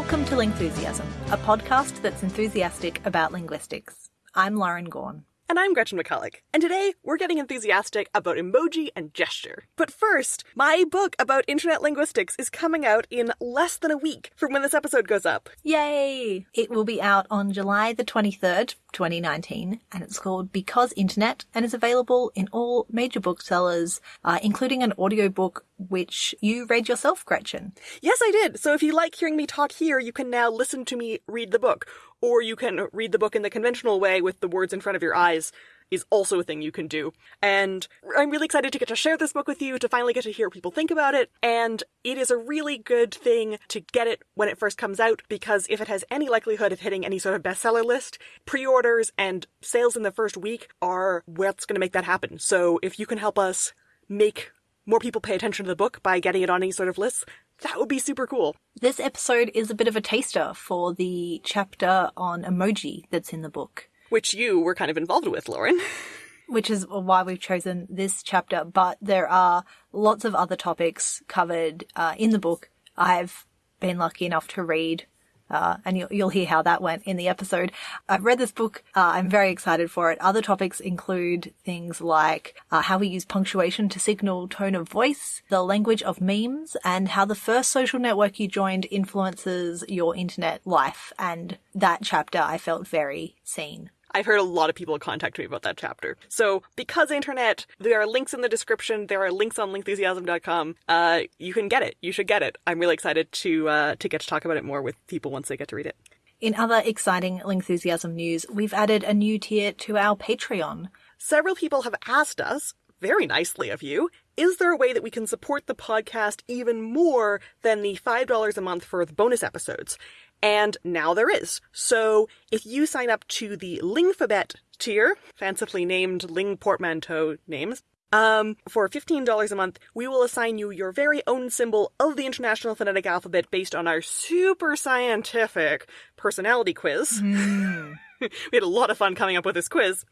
Welcome to Lingthusiasm, a podcast that's enthusiastic about linguistics. I'm Lauren Gawne. And I'm Gretchen McCulloch. And today we're getting enthusiastic about emoji and gesture. But first, my book about internet linguistics is coming out in less than a week from when this episode goes up. Yay! It will be out on July the 23rd, 2019, and it's called Because Internet and is available in all major booksellers, uh, including an audiobook which you read yourself, Gretchen. Yes, I did. So if you like hearing me talk here, you can now listen to me read the book. Or you can read the book in the conventional way with the words in front of your eyes is also a thing you can do. And I'm really excited to get to share this book with you, to finally get to hear people think about it. And it is a really good thing to get it when it first comes out, because if it has any likelihood of hitting any sort of bestseller list, pre-orders and sales in the first week are what's going to make that happen. So if you can help us make more people pay attention to the book by getting it on any sort of lists, that would be super cool. This episode is a bit of a taster for the chapter on emoji that's in the book. Which you were kind of involved with, Lauren. Which is why we've chosen this chapter, but there are lots of other topics covered uh, in the book. I've been lucky enough to read uh, and you'll, you'll, hear how that went in the episode. I've read this book. Uh, I'm very excited for it. Other topics include things like uh, how we use punctuation to signal tone of voice, the language of memes, and how the first social network you joined influences your internet life. And that chapter I felt very seen. I've heard a lot of people contact me about that chapter. So, because internet, there are links in the description. There are links on lingthusiasm.com. Uh, you can get it. You should get it. I'm really excited to uh, to get to talk about it more with people once they get to read it. In other exciting Lingthusiasm news, we've added a new tier to our Patreon. Several people have asked us, very nicely of you, is there a way that we can support the podcast even more than the $5 a month for the bonus episodes? And now there is. So if you sign up to the Lingfabet tier, fancifully named Ling Portmanteau names, um, for $15 a month, we will assign you your very own symbol of the International Phonetic Alphabet based on our super scientific personality quiz. Mm. we had a lot of fun coming up with this quiz.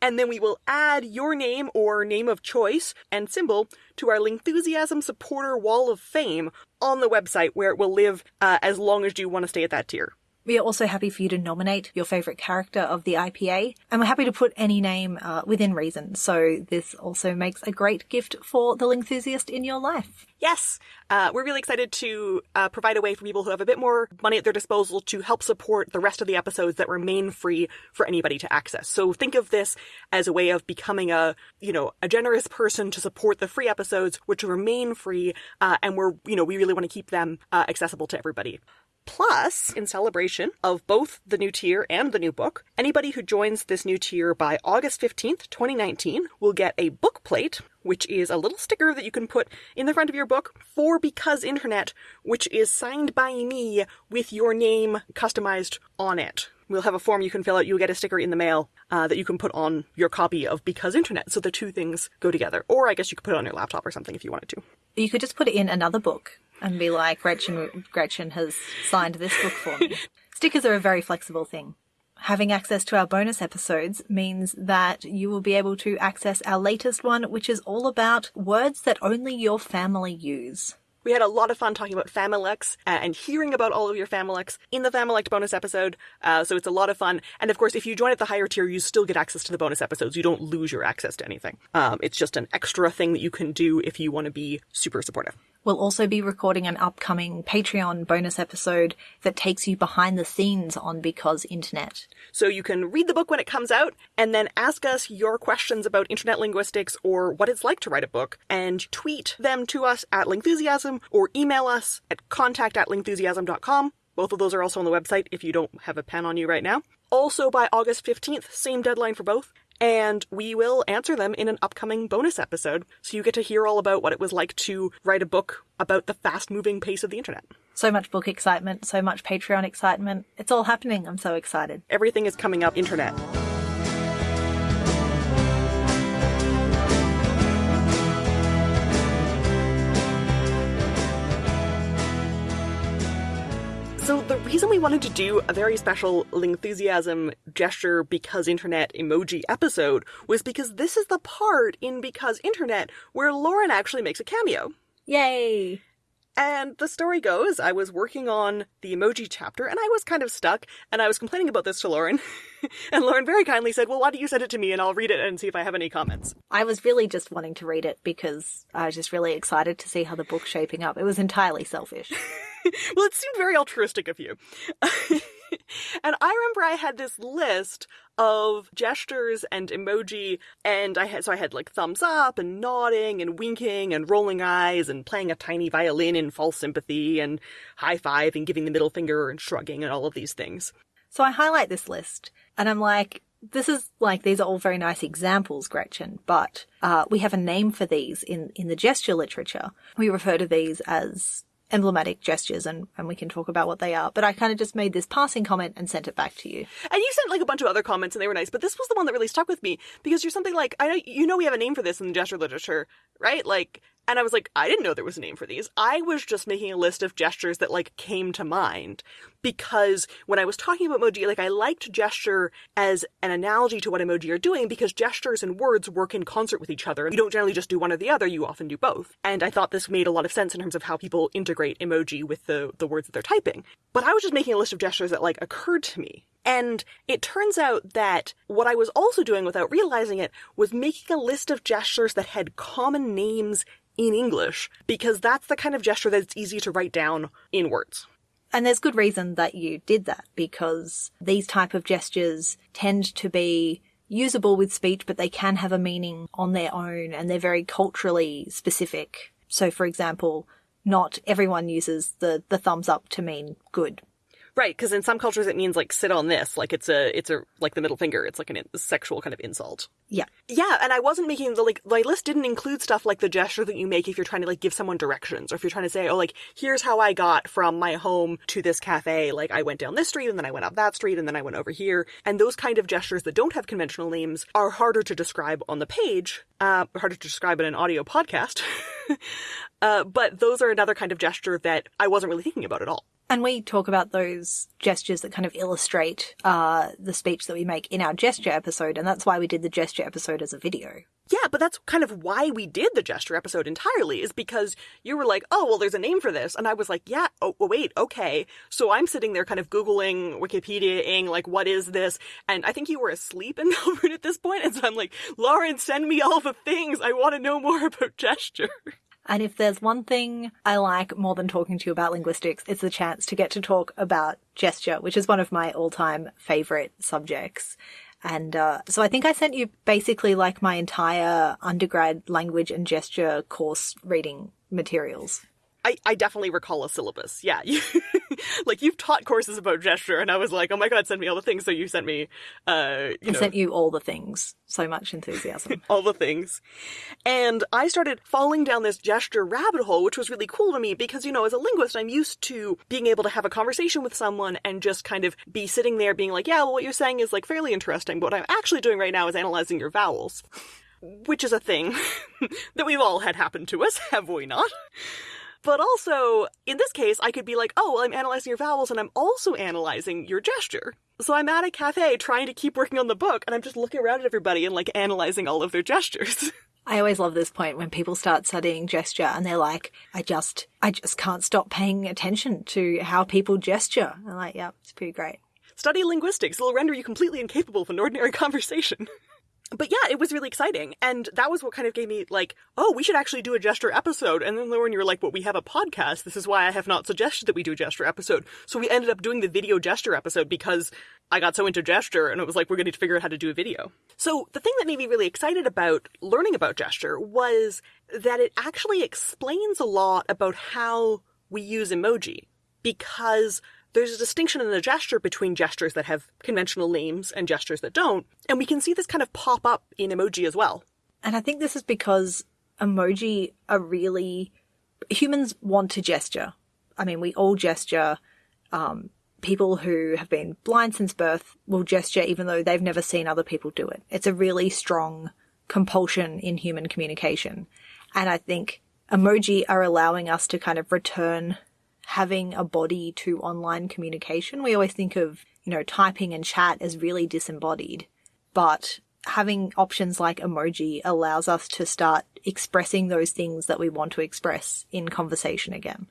And then we will add your name or name of choice and symbol to our Lingthusiasm supporter wall of fame on the website where it will live uh, as long as you want to stay at that tier. We are also happy for you to nominate your favourite character of the IPA, and we're happy to put any name uh, within reason. So this also makes a great gift for the enthusiast in your life. Yes, uh, we're really excited to uh, provide a way for people who have a bit more money at their disposal to help support the rest of the episodes that remain free for anybody to access. So think of this as a way of becoming a, you know, a generous person to support the free episodes, which remain free, uh, and we're, you know, we really want to keep them uh, accessible to everybody. Plus, in celebration of both the new tier and the new book, anybody who joins this new tier by August 15th, 2019 will get a book plate, which is a little sticker that you can put in the front of your book for Because Internet, which is signed by me with your name customized on it. We'll have a form you can fill out. You'll get a sticker in the mail uh, that you can put on your copy of Because Internet. So the two things go together. Or I guess you could put it on your laptop or something if you wanted to. You could just put it in another book and be like, Gretchen, Gretchen has signed this book for me. Stickers are a very flexible thing. Having access to our bonus episodes means that you will be able to access our latest one, which is all about words that only your family use. We had a lot of fun talking about Familects uh, and hearing about all of your Familects in the Familect bonus episode. Uh, so it's a lot of fun. And of course, if you join at the higher tier, you still get access to the bonus episodes. You don't lose your access to anything. Um, it's just an extra thing that you can do if you want to be super supportive. We'll also be recording an upcoming Patreon bonus episode that takes you behind the scenes on Because Internet. So you can read the book when it comes out and then ask us your questions about internet linguistics or what it's like to write a book and tweet them to us at Lingthusiasm or email us at contact at lingthusiasm.com. Both of those are also on the website if you don't have a pen on you right now. Also by August 15th, same deadline for both and we will answer them in an upcoming bonus episode. So you get to hear all about what it was like to write a book about the fast moving pace of the internet. So much book excitement, so much Patreon excitement. It's all happening. I'm so excited. Everything is coming up internet. Reason we wanted to do a very special Lingthusiasm gesture because internet emoji episode was because this is the part in Because Internet where Lauren actually makes a cameo. Yay! And the story goes, I was working on the emoji chapter and I was kind of stuck and I was complaining about this to Lauren. and Lauren very kindly said, well, why don't you send it to me and I'll read it and see if I have any comments. I was really just wanting to read it because I was just really excited to see how the book's shaping up. It was entirely selfish. well, it seemed very altruistic of you. and I remember I had this list of gestures and emoji and I had so I had like thumbs up and nodding and winking and rolling eyes and playing a tiny violin in false sympathy and high five and giving the middle finger and shrugging and all of these things. So I highlight this list and I'm like this is like these are all very nice examples, Gretchen, but uh, we have a name for these in in the gesture literature. We refer to these as emblematic gestures and, and we can talk about what they are. But I kind of just made this passing comment and sent it back to you. And you sent like a bunch of other comments and they were nice, but this was the one that really stuck with me because you're something like, I know, you know, we have a name for this in the gesture literature, right? Like, and I was like, I didn't know there was a name for these. I was just making a list of gestures that like came to mind because when I was talking about emoji, like I liked gesture as an analogy to what emoji are doing because gestures and words work in concert with each other. You don't generally just do one or the other, you often do both. And I thought this made a lot of sense in terms of how people integrate emoji with the, the words that they're typing. But I was just making a list of gestures that like occurred to me. And it turns out that what I was also doing without realizing it was making a list of gestures that had common names in English because that's the kind of gesture that's easy to write down in words. And there's good reason that you did that because these type of gestures tend to be usable with speech, but they can have a meaning on their own and they're very culturally specific. So for example, not everyone uses the, the thumbs up to mean good Right, because in some cultures it means like sit on this, like it's a it's a like the middle finger. It's like a in- sexual kind of insult. Yeah, yeah, and I wasn't making the like my list didn't include stuff like the gesture that you make if you're trying to like give someone directions, or if you're trying to say, oh, like here's how I got from my home to this cafe. Like I went down this street and then I went up that street and then I went over here. And those kind of gestures that don't have conventional names are harder to describe on the page, uh, harder to describe in an audio podcast. uh, but those are another kind of gesture that I wasn't really thinking about at all. And we talk about those gestures that kind of illustrate uh, the speech that we make in our gesture episode, and that's why we did the gesture episode as a video. Yeah, but that's kind of why we did the gesture episode entirely, is because you were like, oh, well, there's a name for this. And I was like, yeah, oh, wait, okay. So I'm sitting there kind of Googling, Wikipediaing, like, what is this? And I think you were asleep in Melbourne at this point, And so I'm like, Lauren, send me all the things. I want to know more about gesture. And if there's one thing I like more than talking to you about linguistics, it's the chance to get to talk about gesture, which is one of my all-time favorite subjects. And uh, so I think I sent you basically like my entire undergrad language and gesture course reading materials. I, I definitely recall a syllabus. Yeah. like you've taught courses about gesture and I was like, oh my god, send me all the things. So you sent me, uh, I know, sent you all the things. So much enthusiasm. all the things. And I started falling down this gesture rabbit hole, which was really cool to me because, you know, as a linguist, I'm used to being able to have a conversation with someone and just kind of be sitting there being like, yeah, well, what you're saying is like fairly interesting. But what I'm actually doing right now is analyzing your vowels. Which is a thing that we've all had happen to us, have we not? But also, in this case, I could be like, oh, well, I'm analyzing your vowels and I'm also analyzing your gesture. So I'm at a cafe trying to keep working on the book and I'm just looking around at everybody and like analyzing all of their gestures. I always love this point when people start studying gesture and they're like, I just, I just can't stop paying attention to how people gesture. I'm like, yeah, it's pretty great. Study linguistics. It'll render you completely incapable of an ordinary conversation but yeah, it was really exciting. And that was what kind of gave me like, oh, we should actually do a gesture episode. And then Lauren, you were like, well, we have a podcast. This is why I have not suggested that we do a gesture episode. So we ended up doing the video gesture episode because I got so into gesture and it was like, we're going to figure out how to do a video. So the thing that made me really excited about learning about gesture was that it actually explains a lot about how we use emoji because there's a distinction in the gesture between gestures that have conventional names and gestures that don't, and we can see this kind of pop up in emoji as well. And I think this is because emoji are really humans want to gesture. I mean, we all gesture. Um, people who have been blind since birth will gesture even though they've never seen other people do it. It's a really strong compulsion in human communication. And I think emoji are allowing us to kind of return having a body to online communication. We always think of, you know, typing and chat as really disembodied, but having options like emoji allows us to start expressing those things that we want to express in conversation again.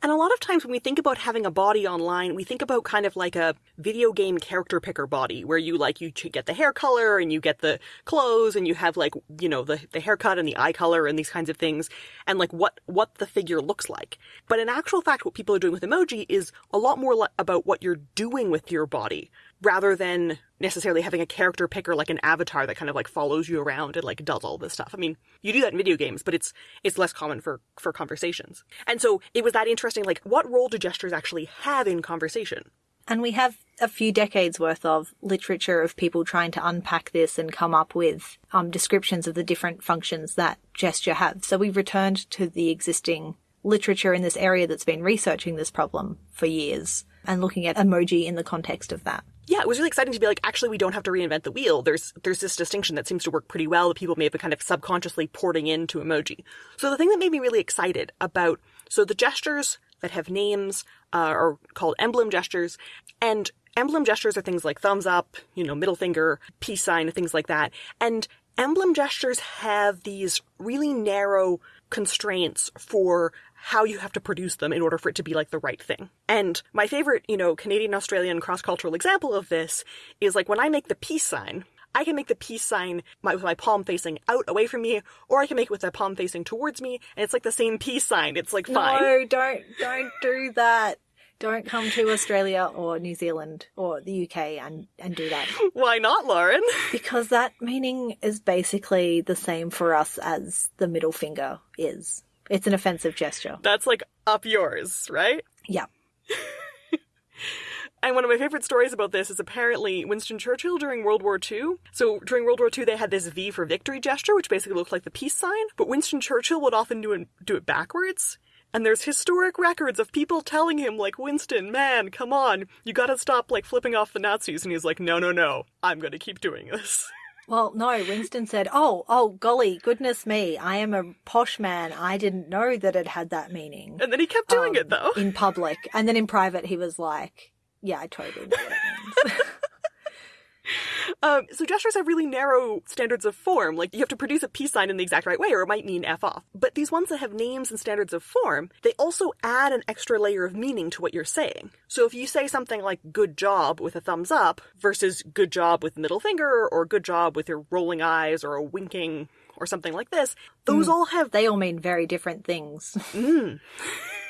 And a lot of times when we think about having a body online, we think about kind of like a video game character picker body where you like, you get the hair color and you get the clothes and you have like, you know, the, the haircut and the eye color and these kinds of things and like what, what the figure looks like. But in actual fact, what people are doing with emoji is a lot more about what you're doing with your body rather than necessarily having a character picker like an avatar that kind of like follows you around and like does all this stuff. I mean, you do that in video games, but it's it's less common for for conversations. And so it was that interesting like what role do gestures actually have in conversation? And we have a few decades worth of literature of people trying to unpack this and come up with um, descriptions of the different functions that gesture have. So we've returned to the existing literature in this area that's been researching this problem for years and looking at emoji in the context of that yeah, it was really exciting to be like, actually, we don't have to reinvent the wheel. There's there's this distinction that seems to work pretty well that people may have been kind of subconsciously porting into emoji. So the thing that made me really excited about so the gestures that have names uh, are called emblem gestures, and emblem gestures are things like thumbs up, you know, middle finger, peace sign, things like that. And emblem gestures have these really narrow constraints for how you have to produce them in order for it to be like the right thing. And my favorite, you know, Canadian Australian cross cultural example of this is like when I make the peace sign, I can make the peace sign with my palm facing out away from me, or I can make it with the palm facing towards me, and it's like the same peace sign. It's like fine. No, don't don't do that. Don't come to Australia or New Zealand or the UK and, and do that. Why not, Lauren? Because that meaning is basically the same for us as the middle finger is. It's an offensive gesture. That's like up yours, right? Yeah. And one of my favorite stories about this is apparently Winston Churchill during World War II. So during World War II, they had this V for victory gesture, which basically looked like the peace sign. But Winston Churchill would often do it, do it backwards. And there's historic records of people telling him, like, Winston, man, come on, you gotta stop, like, flipping off the Nazis. And he's like, no, no, no, I'm gonna keep doing this. Well, no, Winston said, oh, oh, golly, goodness me, I am a posh man. I didn't know that it had that meaning. And then he kept doing um, it, though. In public. And then in private, he was like, yeah, I totally know what it means. Um, so gestures have really narrow standards of form. Like you have to produce a peace sign in the exact right way, or it might mean f off. But these ones that have names and standards of form, they also add an extra layer of meaning to what you're saying. So if you say something like "good job" with a thumbs up versus "good job" with middle finger, or "good job" with your rolling eyes or a winking or something like this, those mm. all have they all mean very different things. mm.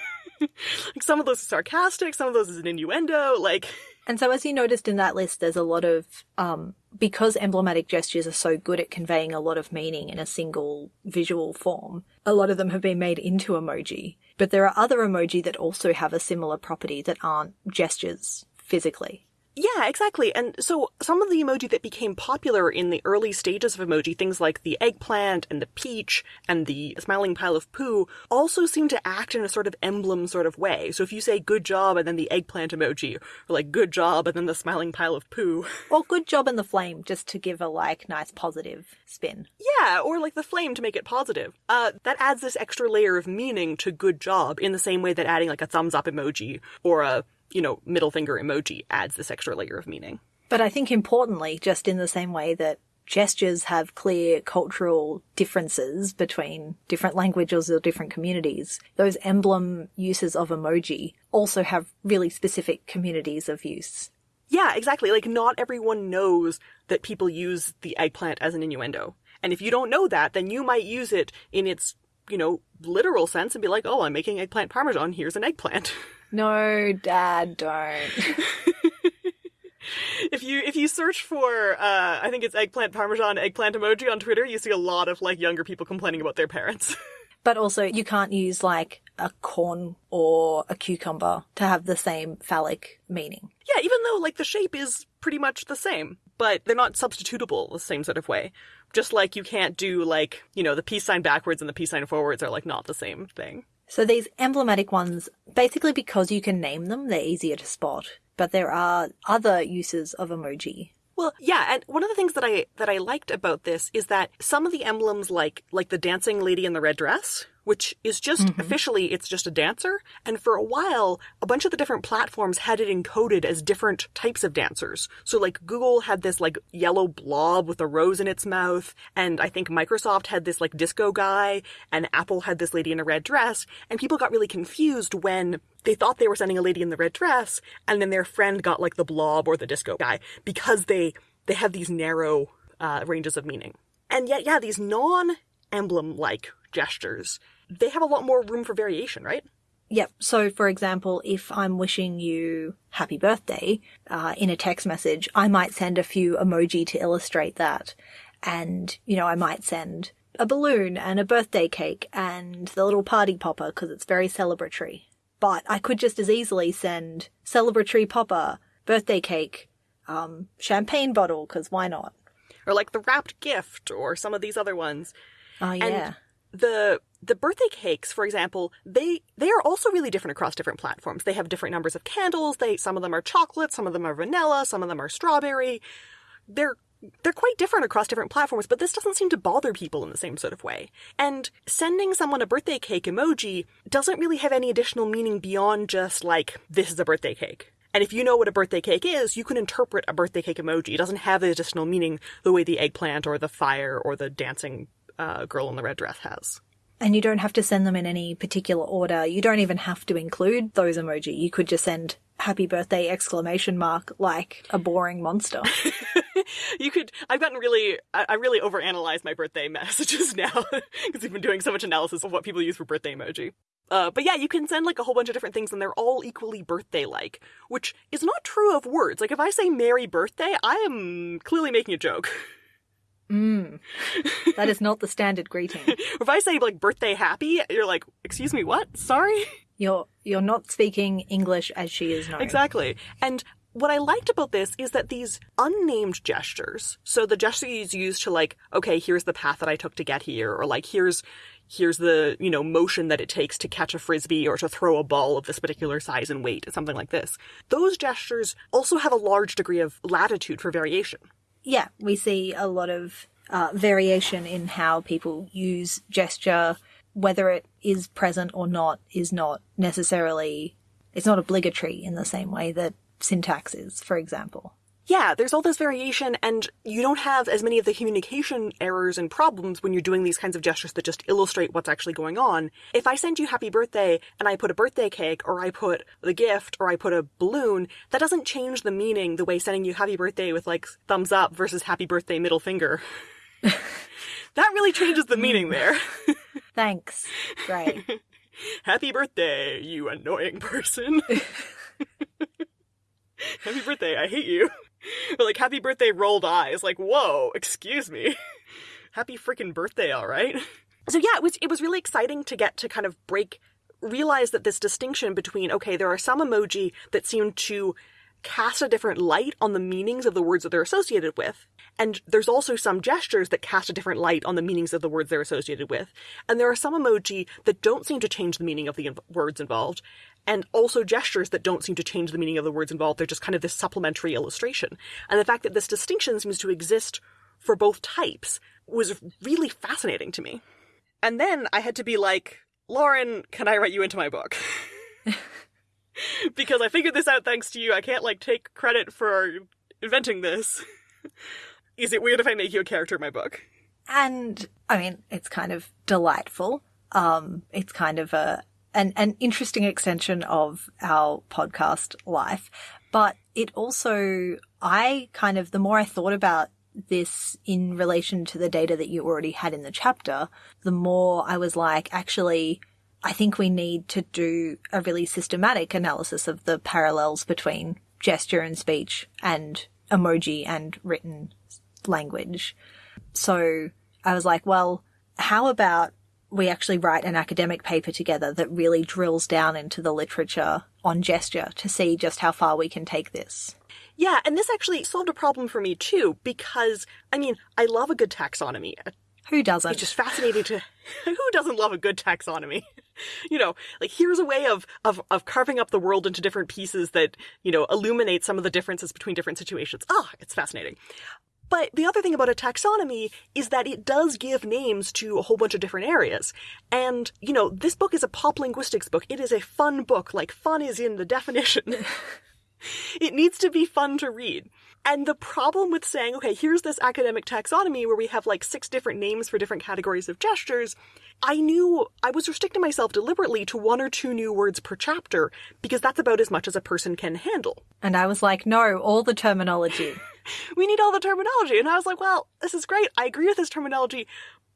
like some of those are sarcastic, some of those is an innuendo, like and so, as you noticed in that list, there's a lot of, um, because emblematic gestures are so good at conveying a lot of meaning in a single visual form, a lot of them have been made into emoji. But there are other emoji that also have a similar property that aren't gestures physically. Yeah, exactly. And so some of the emoji that became popular in the early stages of emoji, things like the eggplant and the peach and the smiling pile of poo, also seem to act in a sort of emblem sort of way. So if you say good job and then the eggplant emoji, or like good job and then the smiling pile of poo. Or good job and the flame, just to give a like nice positive spin. Yeah, or like the flame to make it positive. Uh, that adds this extra layer of meaning to good job in the same way that adding like a thumbs up emoji or a you know, middle finger emoji adds this extra layer of meaning. But I think importantly, just in the same way that gestures have clear cultural differences between different languages or different communities, those emblem uses of emoji also have really specific communities of use. Yeah, exactly. Like, not everyone knows that people use the eggplant as an innuendo. And if you don't know that, then you might use it in its, you know, literal sense and be like, oh, I'm making eggplant parmesan, here's an eggplant. No, Dad, don't. if you if you search for uh, I think it's eggplant parmesan eggplant emoji on Twitter, you see a lot of like younger people complaining about their parents. but also you can't use like a corn or a cucumber to have the same phallic meaning. Yeah, even though like the shape is pretty much the same, but they're not substitutable the same sort of way. Just like you can't do like, you know, the peace sign backwards and the peace sign forwards are like not the same thing. So these emblematic ones, basically because you can name them, they're easier to spot. But there are other uses of emoji. Well, yeah, and one of the things that I that I liked about this is that some of the emblems like like the dancing lady in the red dress, which is just mm-hmm. officially it's just a dancer. And for a while, a bunch of the different platforms had it encoded as different types of dancers. So like Google had this like yellow blob with a rose in its mouth, and I think Microsoft had this like disco guy, and Apple had this lady in a red dress, and people got really confused when they thought they were sending a lady in the red dress, and then their friend got like the blob or the disco guy because they they have these narrow uh, ranges of meaning. And yet, yeah, these non-emblem like gestures, they have a lot more room for variation, right? Yep. So, for example, if I'm wishing you happy birthday uh, in a text message, I might send a few emoji to illustrate that. And, you know, I might send a balloon and a birthday cake and the little party popper because it's very celebratory. But I could just as easily send celebratory popper, birthday cake, um, champagne bottle because why not? Or like the wrapped gift or some of these other ones. Oh, yeah. And the the birthday cakes, for example, they they are also really different across different platforms. They have different numbers of candles. They some of them are chocolate, some of them are vanilla, some of them are strawberry. They're they're quite different across different platforms, but this doesn't seem to bother people in the same sort of way. And sending someone a birthday cake emoji doesn't really have any additional meaning beyond just like, this is a birthday cake. And if you know what a birthday cake is, you can interpret a birthday cake emoji. It doesn't have the additional meaning the way the eggplant or the fire or the dancing uh, girl in the red dress has. And you don't have to send them in any particular order. You don't even have to include those emoji. You could just send happy birthday exclamation mark like a boring monster. you could I've gotten really I, really overanalyze my birthday messages now because we've been doing so much analysis of what people use for birthday emoji. Uh, but yeah, you can send like a whole bunch of different things and they're all equally birthday like, which is not true of words. Like if I say Merry Birthday, I am clearly making a joke. Mm. That is not the standard greeting. if I say like birthday happy, you're like, excuse me, what? Sorry? You're you're not speaking English as she is known. Exactly. And what I liked about this is that these unnamed gestures, so the gestures used to like, okay, here's the path that I took to get here, or like here's here's the, you know, motion that it takes to catch a frisbee or to throw a ball of this particular size and weight, something like this. Those gestures also have a large degree of latitude for variation yeah, we see a lot of uh, variation in how people use gesture. Whether it is present or not is not necessarily, it's not obligatory in the same way that syntax is, for example yeah, there's all this variation and you don't have as many of the communication errors and problems when you're doing these kinds of gestures that just illustrate what's actually going on. If I send you happy birthday and I put a birthday cake or I put the gift or I put a balloon, that doesn't change the meaning the way sending you happy birthday with like thumbs up versus happy birthday middle finger. that really changes the meaning there. Thanks. Right. happy birthday, you annoying person. happy birthday, I hate you. But like happy birthday rolled eyes, like, whoa, excuse me. happy freaking birthday, alright? So yeah, it was it was really exciting to get to kind of break realize that this distinction between, okay, there are some emoji that seem to cast a different light on the meanings of the words that they're associated with. And there's also some gestures that cast a different light on the meanings of the words they're associated with. And there are some emoji that don't seem to change the meaning of the words involved and also gestures that don't seem to change the meaning of the words involved. They're just kind of this supplementary illustration. And the fact that this distinction seems to exist for both types was really fascinating to me. And then I had to be like, Lauren, can I write you into my book? because I figured this out thanks to you. I can't like take credit for inventing this. Is it weird if I make you a character in my book? And I mean, it's kind of delightful. Um, it's kind of a an, an interesting extension of our podcast life. But it also, I kind of, the more I thought about this in relation to the data that you already had in the chapter, the more I was like, actually, I think we need to do a really systematic analysis of the parallels between gesture and speech and emoji and written language. So I was like, well, how about we actually write an academic paper together that really drills down into the literature on gesture to see just how far we can take this. Yeah, and this actually solved a problem for me too, because, I mean, I love a good taxonomy. Who doesn't? It's just fascinating to. who doesn't love a good taxonomy? you know, like here's a way of, of, of carving up the world into different pieces that, you know, illuminate some of the differences between different situations. Ah, oh, it's fascinating. But the other thing about a taxonomy is that it does give names to a whole bunch of different areas. And, you know, this book is a pop linguistics book. It is a fun book. Like, fun is in the definition. it needs to be fun to read. And the problem with saying, okay, here's this academic taxonomy where we have like six different names for different categories of gestures, I knew I was restricting myself deliberately to one or two new words per chapter because that's about as much as a person can handle. And I was like, no, all the terminology. we need all the terminology. And I was like, well, this is great. I agree with this terminology,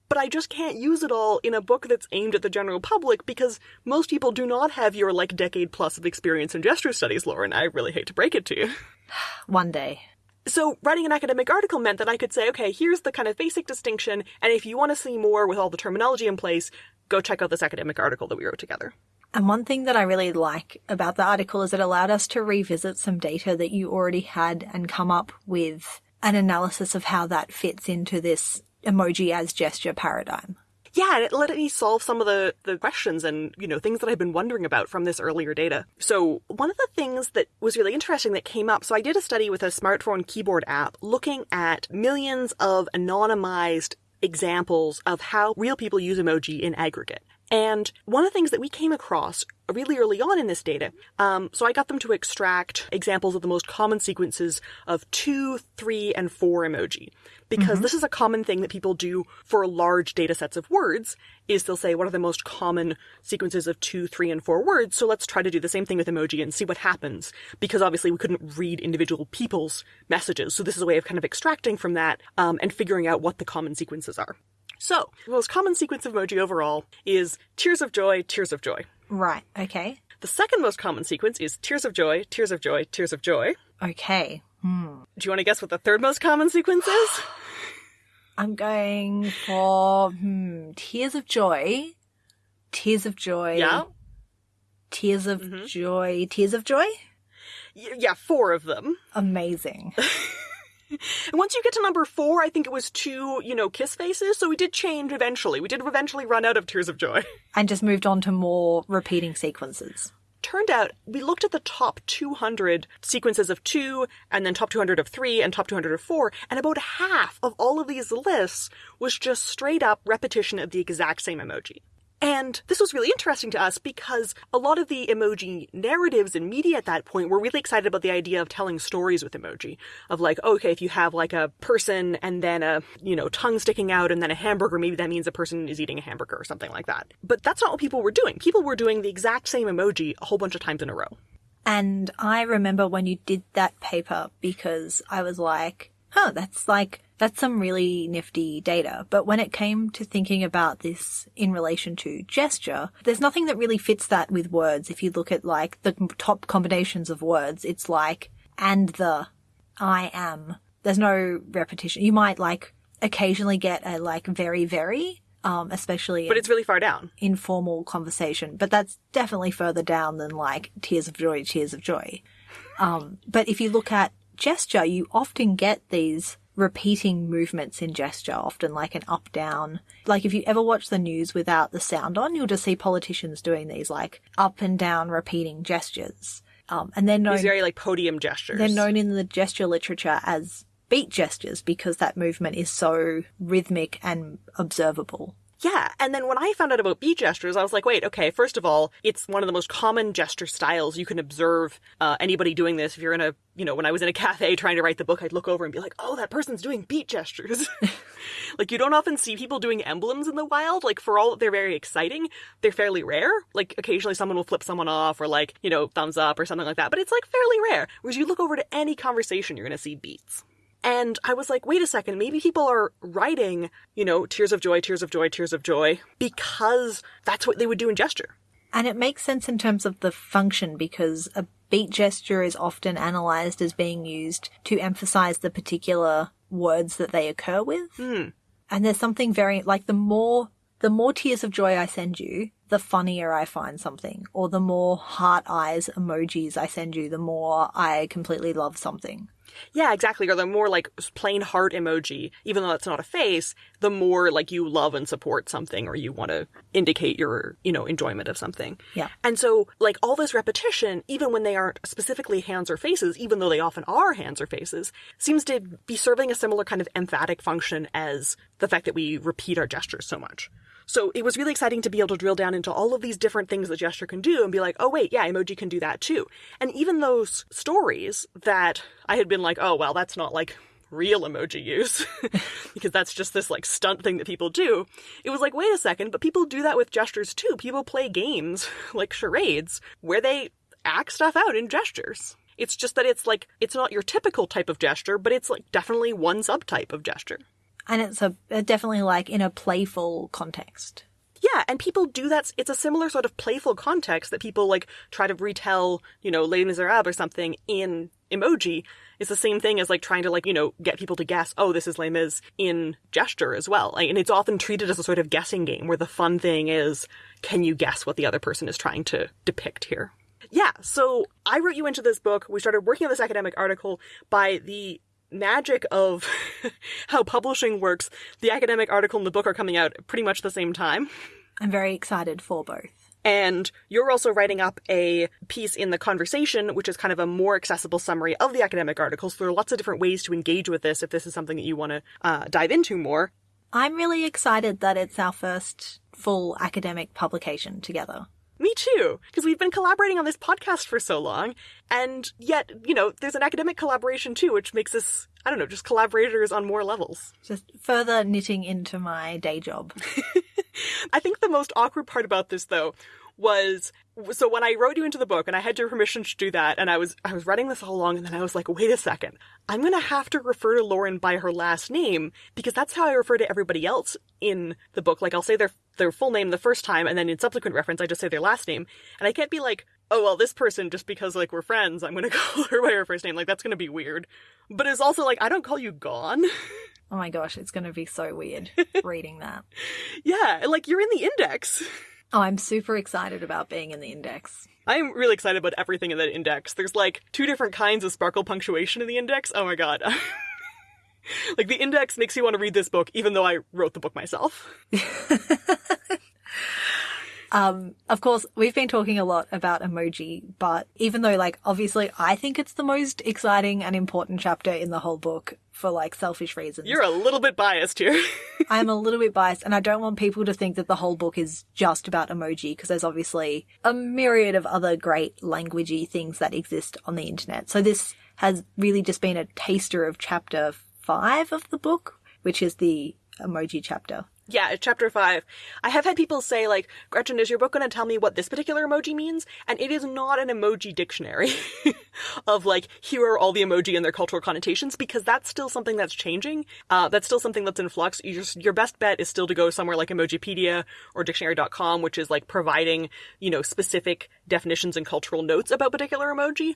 but I just can't use it all in a book that's aimed at the general public because most people do not have your like decade plus of experience in gesture studies, Lauren. I really hate to break it to you. One day. So writing an academic article meant that I could say, okay, here's the kind of basic distinction, and if you want to see more with all the terminology in place, go check out this academic article that we wrote together. And one thing that I really like about the article is it allowed us to revisit some data that you already had and come up with an analysis of how that fits into this emoji as gesture paradigm yeah, and it let me solve some of the, the questions and, you know, things that I've been wondering about from this earlier data. So one of the things that was really interesting that came up, so I did a study with a smartphone keyboard app looking at millions of anonymized examples of how real people use emoji in aggregate. And one of the things that we came across really early on in this data, um, so I got them to extract examples of the most common sequences of two, three, and four emoji. Because mm-hmm. this is a common thing that people do for large data sets of words is they'll say what are the most common sequences of two three and four words? So let's try to do the same thing with emoji and see what happens. Because obviously we couldn't read individual people's messages. So this is a way of kind of extracting from that um, and figuring out what the common sequences are so the most common sequence of emoji overall is tears of joy tears of joy right okay the second most common sequence is tears of joy tears of joy tears of joy okay Hmm. Do you want to guess what the third most common sequence is? I'm going for hmm, Tears of Joy. Tears of Joy. Yeah. Tears of mm-hmm. Joy. Tears of Joy? Y- yeah, four of them. Amazing. and once you get to number four, I think it was two, you know, kiss faces. So we did change eventually. We did eventually run out of Tears of Joy. And just moved on to more repeating sequences turned out we looked at the top 200 sequences of two, and then top 200 of three, and top 200 of four, and about half of all of these lists was just straight up repetition of the exact same emoji. And this was really interesting to us because a lot of the emoji narratives and media at that point were really excited about the idea of telling stories with emoji. Of like, okay, if you have like a person and then a, you know, tongue sticking out and then a hamburger, maybe that means a person is eating a hamburger or something like that. But that's not what people were doing. People were doing the exact same emoji a whole bunch of times in a row. And I remember when you did that paper because I was like, oh, that's like that's some really nifty data. But when it came to thinking about this in relation to gesture, there's nothing that really fits that with words. If you look at like the top combinations of words, it's like and the, I am. There's no repetition. You might like occasionally get a like very, very, um, especially. But it's really far down. Informal conversation. But that's definitely further down than like tears of joy, tears of joy. Um, but if you look at gesture, you often get these repeating movements in gesture, often like an up down. Like if you ever watch the news without the sound on, you'll just see politicians doing these like up and down repeating gestures. Um, and they're known these very like podium gestures. They're known in the gesture literature as beat gestures because that movement is so rhythmic and observable. Yeah, and then when I found out about beat gestures, I was like, wait, okay, first of all, it's one of the most common gesture styles. You can observe uh, anybody doing this. If you're in a, you know, when I was in a cafe trying to write the book, I'd look over and be like, oh, that person's doing beat gestures. like, you don't often see people doing emblems in the wild. Like, for all that they're very exciting, they're fairly rare. Like, occasionally someone will flip someone off or, like, you know, thumbs up or something like that, but it's like fairly rare. Whereas you look over to any conversation, you're going to see beats. And I was like, wait a second, maybe people are writing, you know, tears of joy, tears of joy, tears of joy, because that's what they would do in gesture. And it makes sense in terms of the function because a beat gesture is often analyzed as being used to emphasize the particular words that they occur with. Mm. And there's something very, like the more, the more tears of joy I send you, the funnier I find something. Or the more heart eyes emojis I send you, the more I completely love something. Yeah, exactly. Or the more like plain heart emoji, even though that's not a face, the more like you love and support something or you want to indicate your, you know, enjoyment of something. Yeah. And so like all this repetition, even when they aren't specifically hands or faces, even though they often are hands or faces, seems to be serving a similar kind of emphatic function as the fact that we repeat our gestures so much. So it was really exciting to be able to drill down into all of these different things that gesture can do and be like, oh wait, yeah, emoji can do that too. And even those stories that I had been like, oh well, that's not like real emoji use because that's just this like stunt thing that people do. It was like, wait a second, but people do that with gestures too. People play games like charades where they act stuff out in gestures. It's just that it's like, it's not your typical type of gesture, but it's like definitely one subtype of gesture. And it's a, definitely like in a playful context. Yeah, and people do that. It's a similar sort of playful context that people like try to retell, you know, Les Miserables or something in emoji. It's the same thing as like trying to like, you know, get people to guess, oh, this is Les Mis in gesture as well. And it's often treated as a sort of guessing game where the fun thing is, can you guess what the other person is trying to depict here? Yeah, so I wrote you into this book. We started working on this academic article by the magic of how publishing works, the academic article and the book are coming out pretty much the same time. I'm very excited for both. And you're also writing up a piece in the conversation, which is kind of a more accessible summary of the academic article. So there are lots of different ways to engage with this if this is something that you want to uh, dive into more. I'm really excited that it's our first full academic publication together. Me too, because we've been collaborating on this podcast for so long, and yet, you know, there's an academic collaboration too, which makes us, I don't know, just collaborators on more levels. Just further knitting into my day job. I think the most awkward part about this, though, was so when I wrote you into the book and I had your permission to do that and I was I was writing this all along and then I was like, wait a second. I'm gonna have to refer to Lauren by her last name because that's how I refer to everybody else in the book. Like I'll say their their full name the first time and then in subsequent reference I just say their last name. And I can't be like, oh well this person just because like we're friends, I'm gonna call her by her first name. Like that's gonna be weird. But it's also like I don't call you Gawne. Oh my gosh, it's going to be so weird reading that. Yeah, like you're in the index. Oh, I'm super excited about being in the index. I'm really excited about everything in that index. There's like two different kinds of sparkle punctuation in the index. Oh my god. like the index makes you want to read this book even though I wrote the book myself. Um, of course, we've been talking a lot about emoji, but even though, like, obviously I think it's the most exciting and important chapter in the whole book for, like, selfish reasons. You're a little bit biased here. I'm a little bit biased, and I don't want people to think that the whole book is just about emoji, because there's obviously a myriad of other great languagey things that exist on the internet. So this has really just been a taster of chapter five of the book, which is the emoji chapter. Yeah, chapter five. I have had people say, like, Gretchen, is your book going to tell me what this particular emoji means? And it is not an emoji dictionary of, like, here are all the emoji and their cultural connotations, because that's still something that's changing. Uh, that's still something that's in flux. You just, your best bet is still to go somewhere like Emojipedia or dictionary.com, which is, like, providing, you know, specific definitions and cultural notes about particular emoji.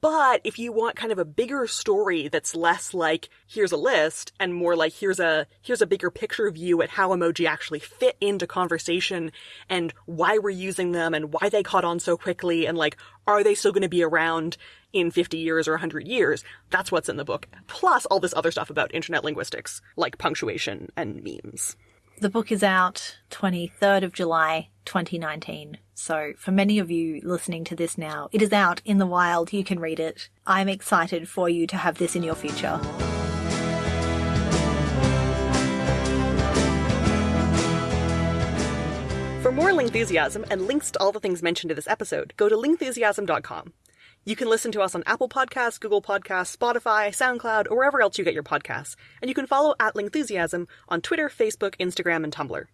But if you want kind of a bigger story that's less like, here's a list, and more like, here's a, here's a bigger picture view at how emoji actually fit into conversation and why we're using them and why they caught on so quickly and like, are they still going to be around in 50 years or 100 years? That's what's in the book. Plus all this other stuff about internet linguistics, like punctuation and memes. The book is out 23rd of July 2019. So for many of you listening to this now, it is out in the wild. You can read it. I'm excited for you to have this in your future. For more Lingthusiasm and links to all the things mentioned in this episode, go to lingthusiasm.com. You can listen to us on Apple Podcasts, Google Podcasts, Spotify, SoundCloud, or wherever else you get your podcasts. And you can follow at Lingthusiasm on Twitter, Facebook, Instagram, and Tumblr.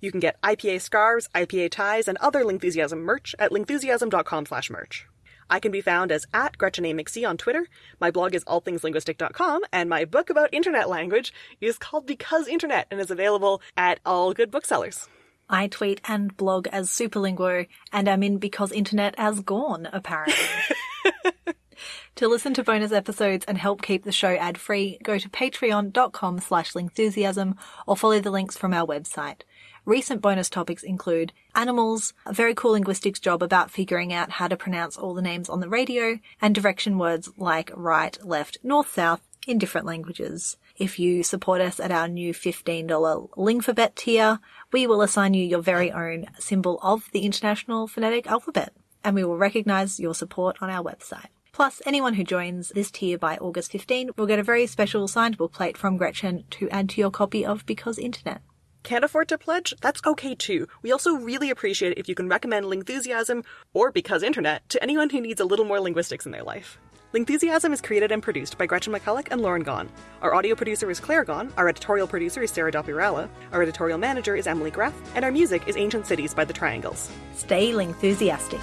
You can get IPA scarves, IPA ties, and other Lingthusiasm merch at lingthusiasm.com slash merch. I can be found as at Gretchen A. McC on Twitter. My blog is allthingslinguistic.com, and my book about internet language is called Because Internet and is available at all good booksellers. I tweet and blog as Superlinguo, and I'm in Because Internet has Gawne, apparently. to listen to bonus episodes and help keep the show ad-free, go to patreon.com slash lingthusiasm or follow the links from our website. Recent bonus topics include animals, a very cool linguistics job about figuring out how to pronounce all the names on the radio, and direction words like right, left, north, south in different languages. If you support us at our new $15 Lingfabet tier, we will assign you your very own symbol of the International Phonetic Alphabet, and we will recognize your support on our website. Plus, anyone who joins this tier by August 15 will get a very special signed bookplate from Gretchen to add to your copy of Because Internet. Can't afford to pledge? That's okay too. We also really appreciate if you can recommend Lingthusiasm or Because Internet to anyone who needs a little more linguistics in their life. Lingthusiasm is created and produced by Gretchen McCulloch and Lauren Gawne. Our audio producer is Claire Gawne, our editorial producer is Sarah Dopierala, our editorial manager is Emily Graff, and our music is Ancient Cities by The Triangles. Stay Lingthusiastic.